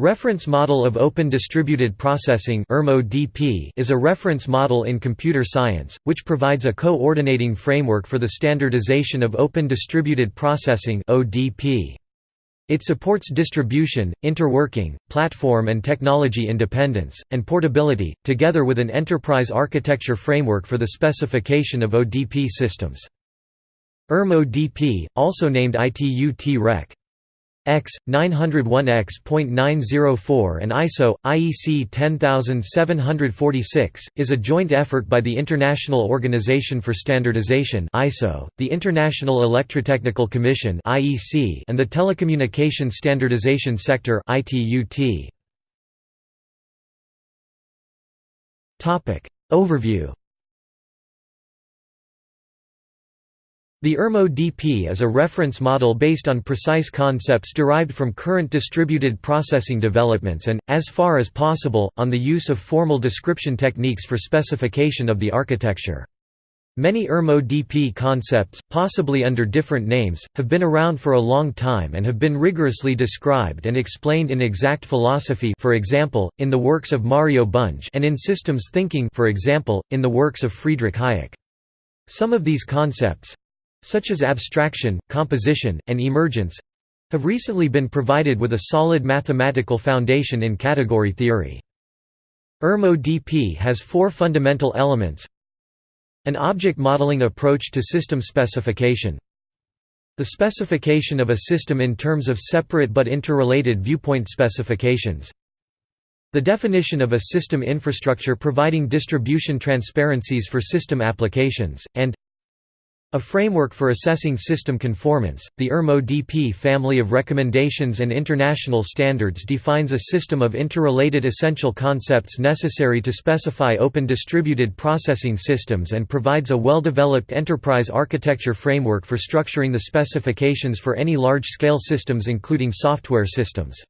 Reference Model of Open Distributed Processing is a reference model in computer science, which provides a coordinating framework for the standardization of Open Distributed Processing It supports distribution, interworking, platform and technology independence, and portability, together with an enterprise architecture framework for the specification of ODP systems. RM-ODP, also named ITU-T-REC, X 901X.904 and ISO IEC 10746 is a joint effort by the International Organization for Standardization ISO, the International Electrotechnical Commission IEC, and the Telecommunication Standardization Sector ITU-T. Overview The RM-ODP is a reference model based on precise concepts derived from current distributed processing developments and, as far as possible, on the use of formal description techniques for specification of the architecture. Many RM-ODP concepts, possibly under different names, have been around for a long time and have been rigorously described and explained in exact philosophy for example, in the works of Mario Bunge and in systems thinking for example, in the works of Friedrich Hayek. Some of these concepts, such as abstraction, composition, and emergence have recently been provided with a solid mathematical foundation in category theory. ERM-ODP has four fundamental elements. An object modeling approach to system specification. The specification of a system in terms of separate but interrelated viewpoint specifications. The definition of a system infrastructure providing distribution transparencies for system applications, and a framework for assessing system conformance, the RM-ODP family of recommendations and international standards defines a system of interrelated essential concepts necessary to specify open distributed processing systems and provides a well-developed enterprise architecture framework for structuring the specifications for any large-scale systems including software systems.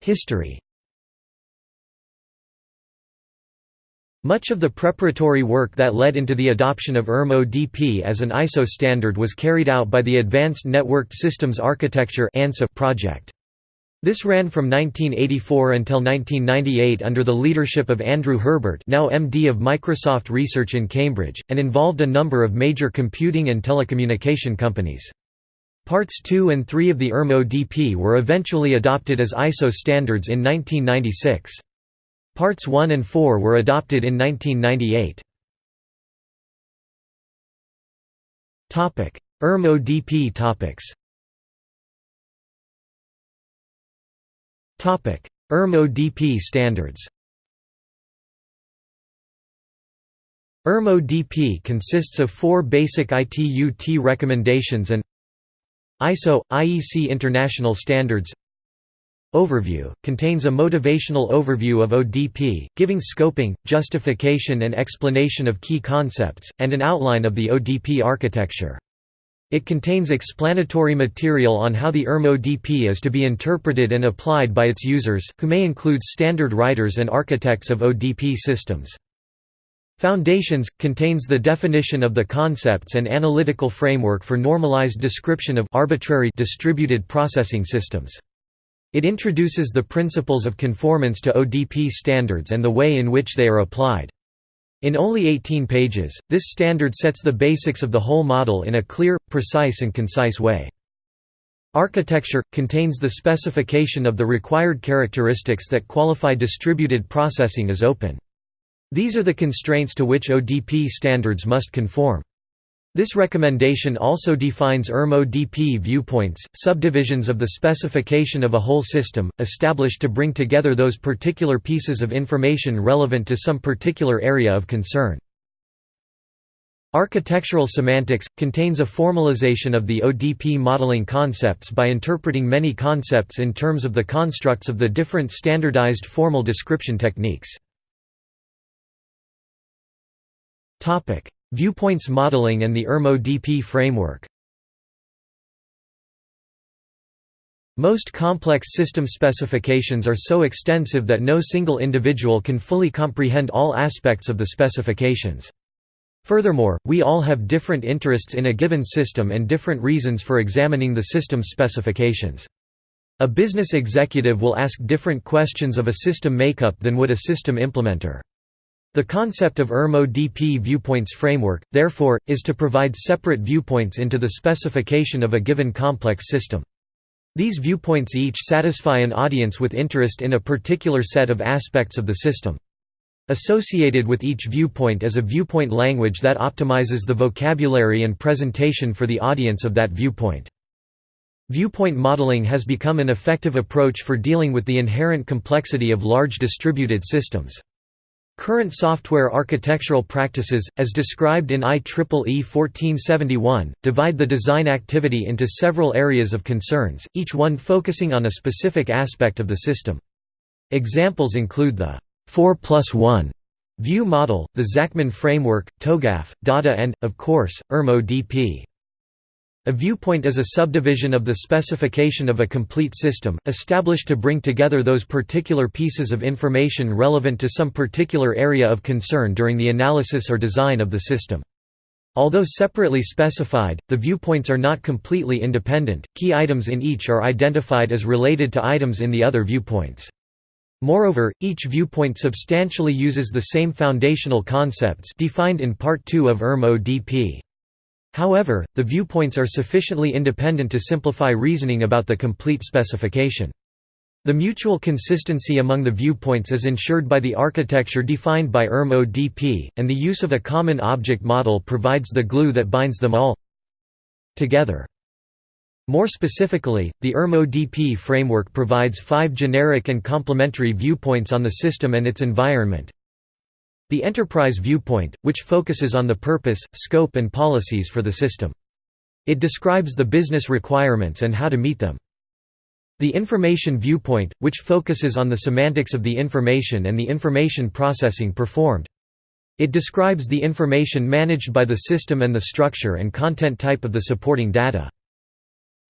History Much of the preparatory work that led into the adoption of RM-ODP as an ISO standard was carried out by the Advanced Networked Systems Architecture project. This ran from 1984 until 1998 under the leadership of Andrew Herbert now MD of Microsoft Research in Cambridge, and involved a number of major computing and telecommunication companies. Parts 2 and 3 of the RM-ODP were eventually adopted as ISO standards in 1996. Parts 1 and 4 were adopted in 1998. RM-ODP topics. RM-ODP standards. RM-ODP consists of four basic ITU-T recommendations and ISO – IEC International Standards Overview – contains a motivational overview of ODP, giving scoping, justification and explanation of key concepts, and an outline of the ODP architecture. It contains explanatory material on how the RM-ODP is to be interpreted and applied by its users, who may include standard writers and architects of ODP systems. Foundations – contains the definition of the concepts and analytical framework for normalized description of arbitrary distributed processing systems. It introduces the principles of conformance to ODP standards and the way in which they are applied. In only 18 pages, this standard sets the basics of the whole model in a clear, precise and concise way. Architecture – contains the specification of the required characteristics that qualify distributed processing as open. These are the constraints to which ODP standards must conform. This recommendation also defines RM-ODP viewpoints, subdivisions of the specification of a whole system, established to bring together those particular pieces of information relevant to some particular area of concern. Architectural semantics – contains a formalization of the ODP modeling concepts by interpreting many concepts in terms of the constructs of the different standardized formal description techniques. Viewpoints modeling and the RM-ODP framework Most complex system specifications are so extensive that no single individual can fully comprehend all aspects of the specifications. Furthermore, we all have different interests in a given system and different reasons for examining the system's specifications. A business executive will ask different questions of a system makeup than would a system implementer. The concept of RM-ODP viewpoints framework, therefore, is to provide separate viewpoints into the specification of a given complex system. These viewpoints each satisfy an audience with interest in a particular set of aspects of the system. Associated with each viewpoint is a viewpoint language that optimizes the vocabulary and presentation for the audience of that viewpoint. Viewpoint modeling has become an effective approach for dealing with the inherent complexity of large distributed systems. Current software architectural practices, as described in IEEE 1471, divide the design activity into several areas of concerns, each one focusing on a specific aspect of the system. Examples include the 4 plus 1 view model, the Zachman framework, TOGAF, DoDAF and, of course, RM-ODP. A viewpoint is a subdivision of the specification of a complete system, established to bring together those particular pieces of information relevant to some particular area of concern during the analysis or design of the system. Although separately specified, the viewpoints are not completely independent, key items in each are identified as related to items in the other viewpoints. Moreover, each viewpoint substantially uses the same foundational concepts defined in Part 2 of RM-ODP. However, the viewpoints are sufficiently independent to simplify reasoning about the complete specification. The mutual consistency among the viewpoints is ensured by the architecture defined by RM-ODP, and the use of a common object model provides the glue that binds them all together. More specifically, the RM-ODP framework provides five generic and complementary viewpoints on the system and its environment. The enterprise viewpoint, which focuses on the purpose, scope and policies for the system. It describes the business requirements and how to meet them. The information viewpoint, which focuses on the semantics of the information and the information processing performed. It describes the information managed by the system and the structure and content type of the supporting data.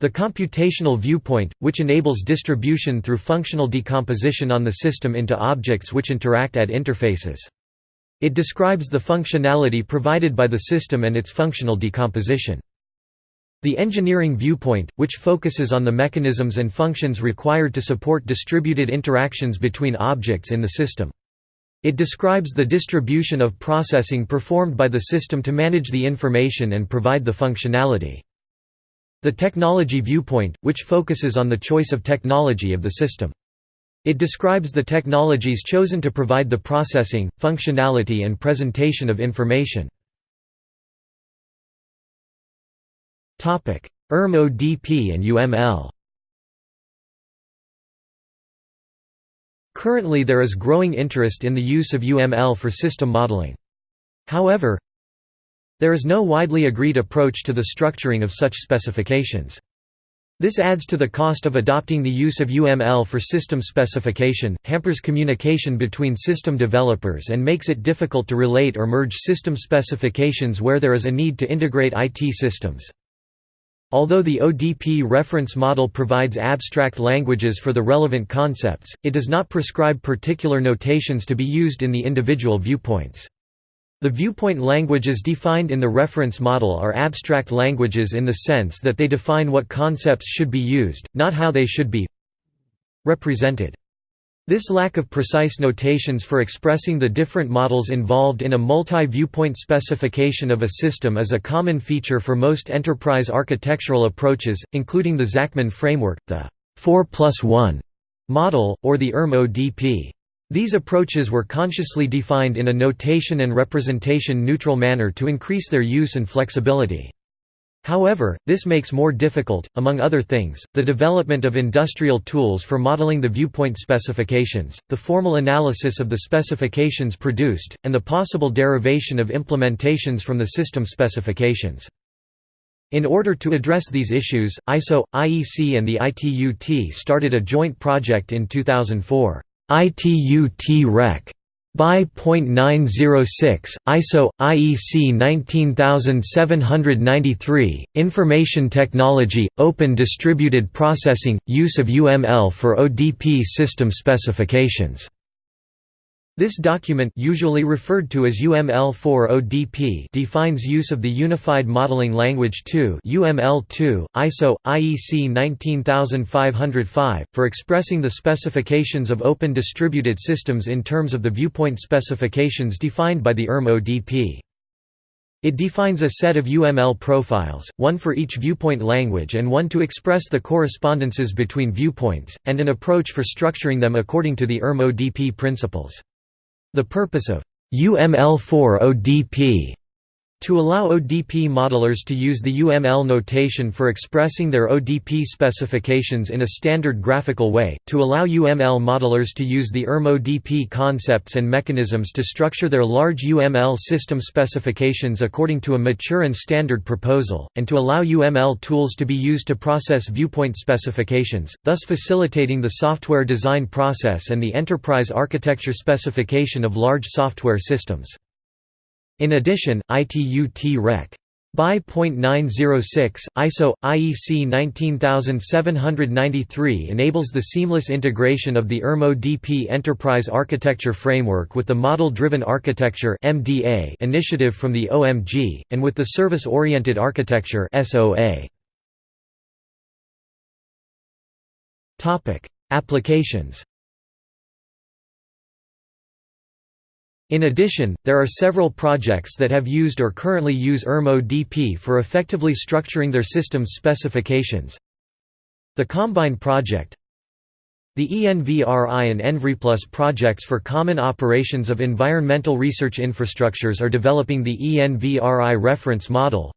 The computational viewpoint, which enables distribution through functional decomposition on the system into objects which interact at interfaces. It describes the functionality provided by the system and its functional decomposition. The engineering viewpoint, which focuses on the mechanisms and functions required to support distributed interactions between objects in the system. It describes the distribution of processing performed by the system to manage the information and provide the functionality. The technology viewpoint, which focuses on the choice of technology of the system. It describes the technologies chosen to provide the processing, functionality and presentation of information. RM-ODP and UML Currently there is growing interest in the use of UML for system modeling. However, there is no widely agreed approach to the structuring of such specifications. This adds to the cost of adopting the use of UML for system specification, hampers communication between system developers and makes it difficult to relate or merge system specifications where there is a need to integrate IT systems. Although the ODP reference model provides abstract languages for the relevant concepts, it does not prescribe particular notations to be used in the individual viewpoints. The viewpoint languages defined in the reference model are abstract languages in the sense that they define what concepts should be used, not how they should be represented. This lack of precise notations for expressing the different models involved in a multi-viewpoint specification of a system is a common feature for most enterprise architectural approaches, including the Zachman framework, the 4 plus 1 model, or the RM-ODP. These approaches were consciously defined in a notation and representation neutral manner to increase their use and flexibility. However, this makes more difficult, among other things, the development of industrial tools for modeling the viewpoint specifications, the formal analysis of the specifications produced, and the possible derivation of implementations from the system specifications. In order to address these issues, ISO, IEC and the ITU-T started a joint project in 2004. ITU-T Rec. By .906, ISO, IEC 19793, Information Technology, Open Distributed Processing, Use of UML for ODP System Specifications. This document usually referred to as UML4ODP defines use of the Unified Modeling Language 2 UML2, ISO, IEC 19505, for expressing the specifications of open distributed systems in terms of the viewpoint specifications defined by the RM-ODP. It defines a set of UML profiles, one for each viewpoint language and one to express the correspondences between viewpoints, and an approach for structuring them according to the RM-ODP principles. The purpose of UML4 ODP to allow ODP modelers to use the UML notation for expressing their ODP specifications in a standard graphical way, to allow UML modelers to use the RM ODP concepts and mechanisms to structure their large UML system specifications according to a mature and standard proposal, and to allow UML tools to be used to process viewpoint specifications, thus facilitating the software design process and the enterprise architecture specification of large software systems. In addition, ITU-T Rec. BY .906, ISO, IEC 19793 enables the seamless integration of the RM-ODP Enterprise Architecture Framework with the Model-Driven Architecture initiative from the OMG, and with the Service-Oriented Architecture Applications In addition, there are several projects that have used or currently use RM-ODP for effectively structuring their system's specifications. The Combine project The ENVRI and ENVRIPLUS projects for common operations of environmental research infrastructures are developing the ENVRI reference model.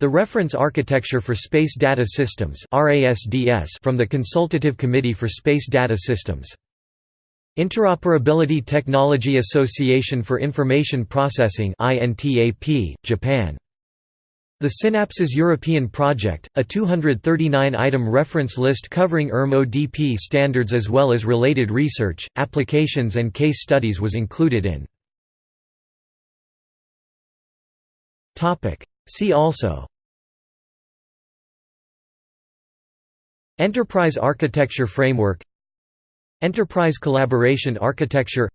The Reference Architecture for Space Data Systems from the Consultative Committee for Space Data Systems Interoperability Technology Association for Information Processing Japan. The Synapses European Project, a 239-item reference list covering RM-ODP standards as well as related research, applications and case studies was included in. See also Enterprise Architecture Framework Enterprise Collaboration Architecture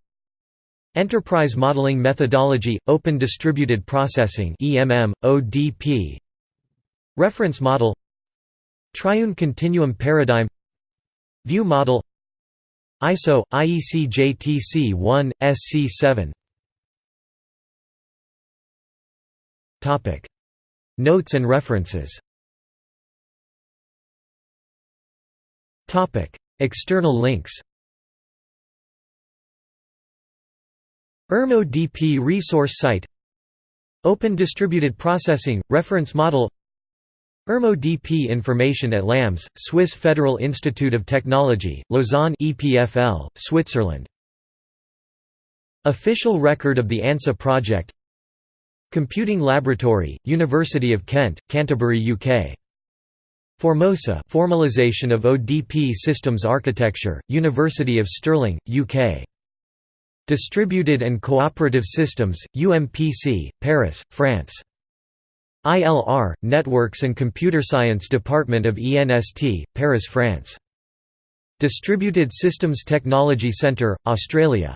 Enterprise Modeling Methodology – Open Distributed Processing EMM, ODP Reference Model Triune Continuum Paradigm View Model ISO – IEC JTC 1, SC7 Notes and references. External links RM-ODP resource site. Open Distributed Processing – Reference Model. RM-ODP information at LAMS, Swiss Federal Institute of Technology, Lausanne EPFL, Switzerland. Official record of the ANSA project. Computing Laboratory, University of Kent, Canterbury, UK Formosa Formalization of ODP Systems Architecture, University of Stirling, UK Distributed and Cooperative Systems, UPMC, Paris, France. ILR, Networks and Computer Science Department of ENST, Paris, France. Distributed Systems Technology Centre, Australia